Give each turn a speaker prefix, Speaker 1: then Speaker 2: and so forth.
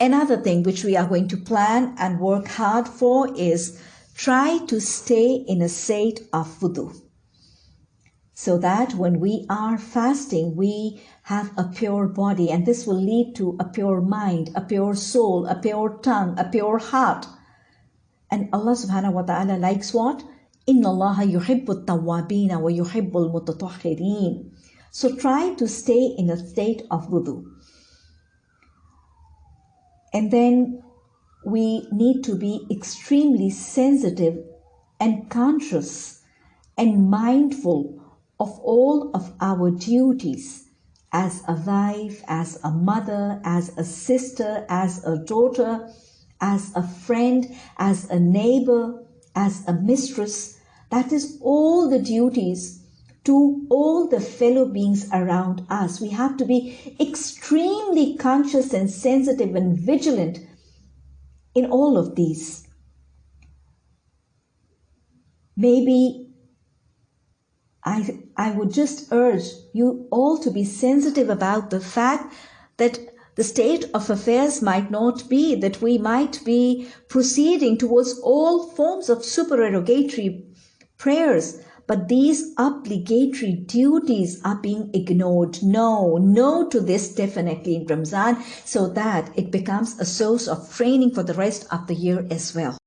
Speaker 1: Another thing which we are going to plan and work hard for is try to stay in a state of wudu so that when we are fasting, we have a pure body, and this will lead to a pure mind, a pure soul, a pure tongue, a pure heart. And Allah subhanahu wa ta'ala likes what? Inna Allah yuhibbu tawabina wa yuhibbul mutatahhirin. So try to stay in a state of wudu. And then we need to be extremely sensitive and conscious and mindful of all of our duties as a wife, as a mother, as a sister, as a daughter, as a friend, as a neighbor, as a mistress. That is all the duties to all the fellow beings around us. We have to be extremely conscious and sensitive and vigilant in all of these. Maybe I, I would just urge you all to be sensitive about the fact that the state of affairs might not be that we might be proceeding towards all forms of supererogatory prayers, but these obligatory duties are being ignored. No, no to this definitely in Ramzan so that it becomes a source of training for the rest of the year as well.